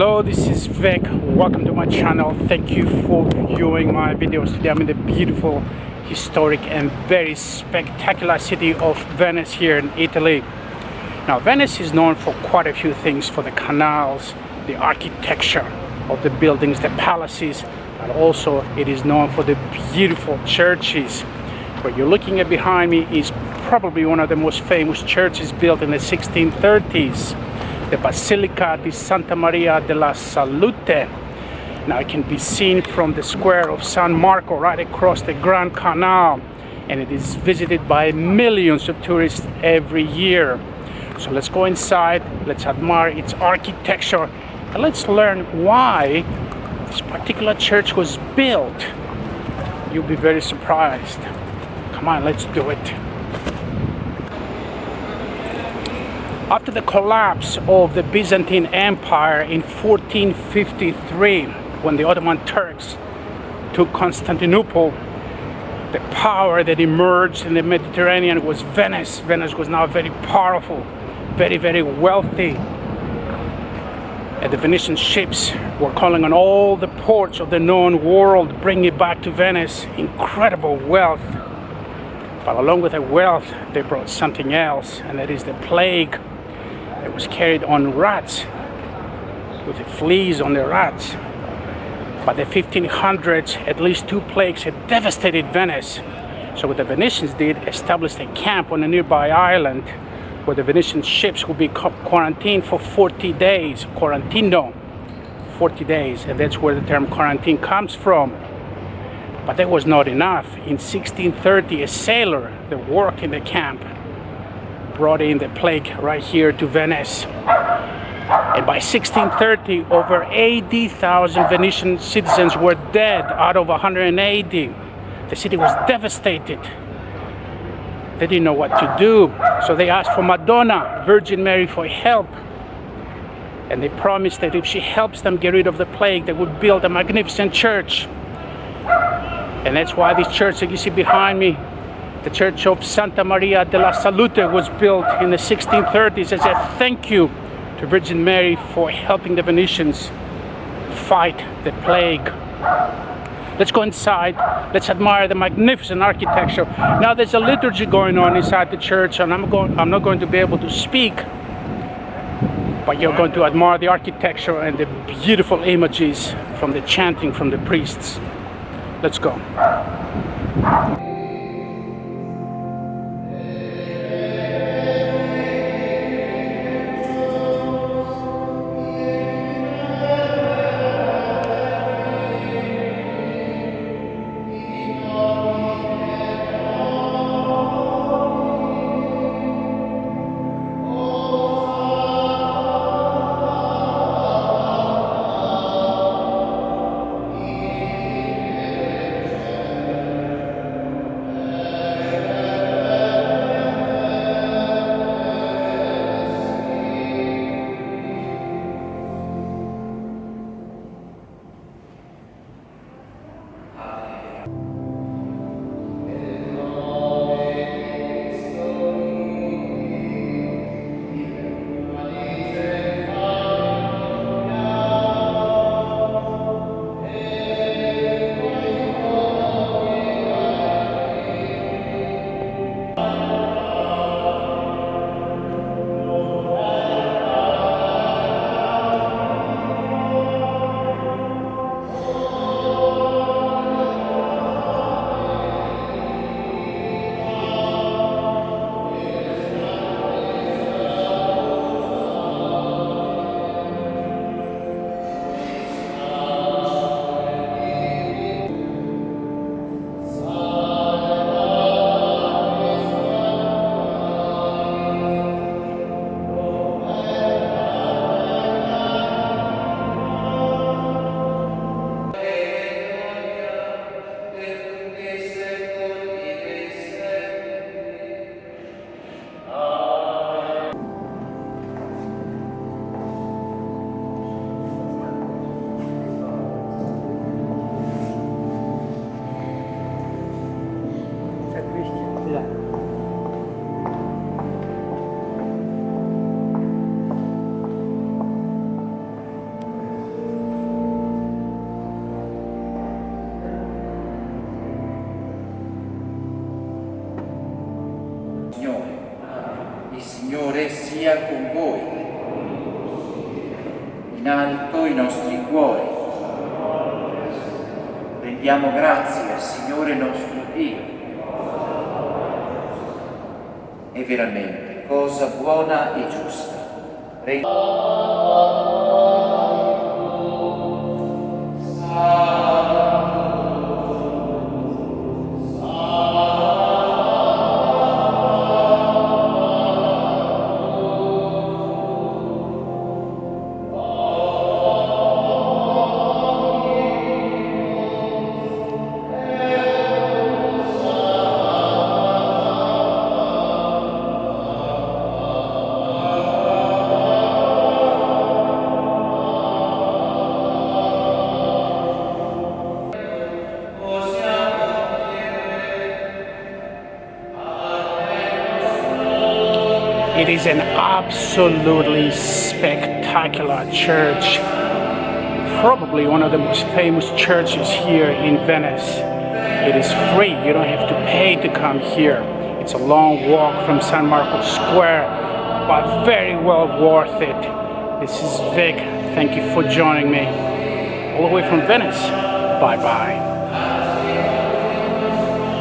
hello this is Vic welcome to my channel. Thank you for viewing my videos. Today I'm in the beautiful historic and very spectacular city of Venice here in Italy. Now Venice is known for quite a few things for the canals the architecture of the buildings the palaces and also it is known for the beautiful churches. What you're looking at behind me is probably one of the most famous churches built in the 1630s the Basilica di Santa Maria della Salute. Now it can be seen from the square of San Marco right across the Grand Canal and it is visited by millions of tourists every year. So let's go inside, let's admire its architecture and let's learn why this particular church was built. You'll be very surprised. Come on, let's do it. After the collapse of the Byzantine Empire in 1453, when the Ottoman Turks took Constantinople, the power that emerged in the Mediterranean was Venice. Venice was now very powerful, very, very wealthy. And the Venetian ships were calling on all the ports of the known world, bring it back to Venice. Incredible wealth. But along with the wealth, they brought something else, and that is the plague it was carried on rats with the fleas on the rats. By the 1500s, at least two plagues had devastated Venice. So what the Venetians did, established a camp on a nearby island where the Venetian ships would be quarantined for 40 days, quarantino, 40 days, and that's where the term quarantine comes from. But that was not enough. In 1630, a sailor that worked in the camp brought in the plague right here to Venice. And by 1630, over 80,000 Venetian citizens were dead out of 180. The city was devastated. They didn't know what to do. So they asked for Madonna, Virgin Mary, for help. And they promised that if she helps them get rid of the plague, they would build a magnificent church. And that's why this church that you see behind me the Church of Santa Maria della Salute was built in the 1630s as a thank you to Virgin Mary for helping the Venetians fight the plague. Let's go inside. Let's admire the magnificent architecture. Now there's a liturgy going on inside the church and I'm, going, I'm not going to be able to speak but you're going to admire the architecture and the beautiful images from the chanting from the priests. Let's go. Il Signore sia con voi. In alto i nostri cuori. Rendiamo grazie al Signore nostro Dio. È veramente, cosa buona e giusta. Re It is an absolutely spectacular church. Probably one of the most famous churches here in Venice. It is free, you don't have to pay to come here. It's a long walk from San Marco Square, but very well worth it. This is Vic. Thank you for joining me. All the way from Venice. Bye bye.